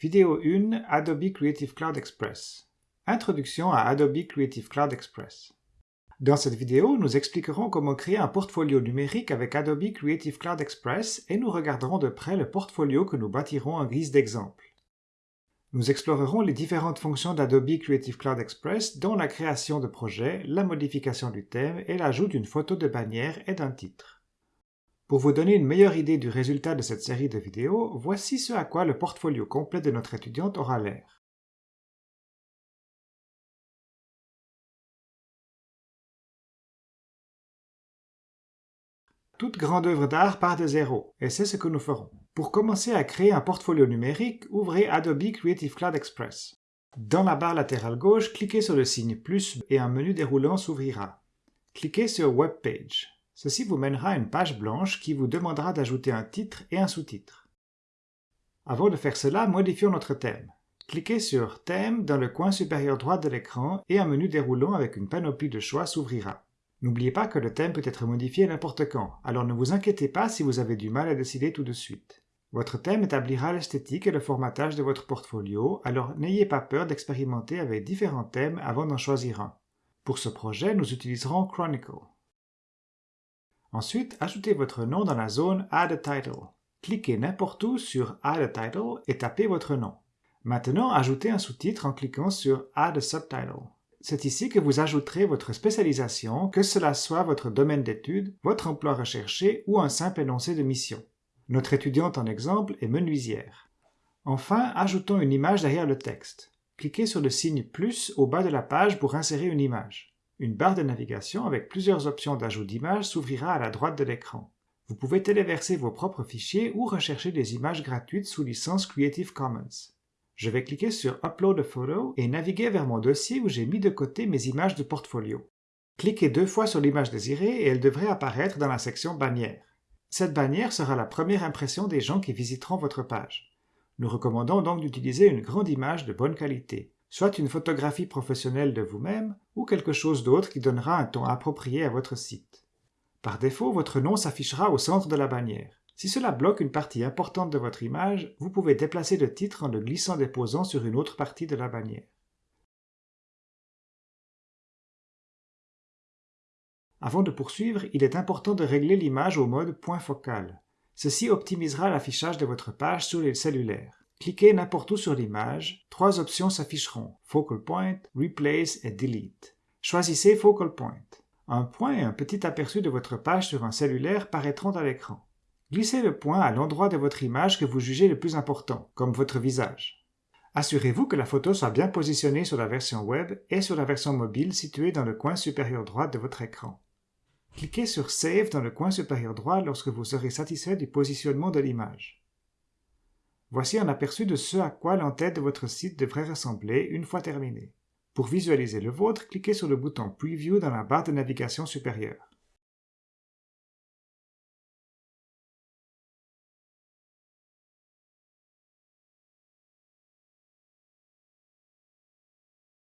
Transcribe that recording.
Vidéo 1 Adobe Creative Cloud Express Introduction à Adobe Creative Cloud Express Dans cette vidéo, nous expliquerons comment créer un portfolio numérique avec Adobe Creative Cloud Express et nous regarderons de près le portfolio que nous bâtirons en guise d'exemple. Nous explorerons les différentes fonctions d'Adobe Creative Cloud Express dont la création de projets, la modification du thème et l'ajout d'une photo de bannière et d'un titre. Pour vous donner une meilleure idée du résultat de cette série de vidéos, voici ce à quoi le portfolio complet de notre étudiante aura l'air. Toute grande œuvre d'art part de zéro, et c'est ce que nous ferons. Pour commencer à créer un portfolio numérique, ouvrez Adobe Creative Cloud Express. Dans la barre latérale gauche, cliquez sur le signe plus et un menu déroulant s'ouvrira. Cliquez sur Web Page. Ceci vous mènera à une page blanche qui vous demandera d'ajouter un titre et un sous-titre. Avant de faire cela, modifions notre thème. Cliquez sur Thème dans le coin supérieur droit de l'écran et un menu déroulant avec une panoplie de choix s'ouvrira. N'oubliez pas que le thème peut être modifié n'importe quand, alors ne vous inquiétez pas si vous avez du mal à décider tout de suite. Votre thème établira l'esthétique et le formatage de votre portfolio, alors n'ayez pas peur d'expérimenter avec différents thèmes avant d'en choisir un. Pour ce projet, nous utiliserons Chronicle. Ensuite, ajoutez votre nom dans la zone Add a Title. Cliquez n'importe où sur Add a Title et tapez votre nom. Maintenant, ajoutez un sous-titre en cliquant sur Add a Subtitle. C'est ici que vous ajouterez votre spécialisation, que cela soit votre domaine d'études, votre emploi recherché ou un simple énoncé de mission. Notre étudiante en exemple est menuisière. Enfin, ajoutons une image derrière le texte. Cliquez sur le signe plus au bas de la page pour insérer une image. Une barre de navigation avec plusieurs options d'ajout d'image s'ouvrira à la droite de l'écran. Vous pouvez téléverser vos propres fichiers ou rechercher des images gratuites sous licence Creative Commons. Je vais cliquer sur Upload a photo et naviguer vers mon dossier où j'ai mis de côté mes images de portfolio. Cliquez deux fois sur l'image désirée et elle devrait apparaître dans la section bannière. Cette bannière sera la première impression des gens qui visiteront votre page. Nous recommandons donc d'utiliser une grande image de bonne qualité, soit une photographie professionnelle de vous-même ou quelque chose d'autre qui donnera un ton approprié à votre site. Par défaut, votre nom s'affichera au centre de la bannière. Si cela bloque une partie importante de votre image, vous pouvez déplacer le titre en le glissant déposant sur une autre partie de la bannière. Avant de poursuivre, il est important de régler l'image au mode point focal. Ceci optimisera l'affichage de votre page sur les cellulaires. Cliquez n'importe où sur l'image, trois options s'afficheront, Focal Point, Replace et Delete. Choisissez Focal Point. Un point et un petit aperçu de votre page sur un cellulaire paraîtront à l'écran. Glissez le point à l'endroit de votre image que vous jugez le plus important, comme votre visage. Assurez-vous que la photo soit bien positionnée sur la version web et sur la version mobile située dans le coin supérieur droit de votre écran. Cliquez sur Save dans le coin supérieur droit lorsque vous serez satisfait du positionnement de l'image. Voici un aperçu de ce à quoi l'entête de votre site devrait ressembler une fois terminé. Pour visualiser le vôtre, cliquez sur le bouton Preview dans la barre de navigation supérieure.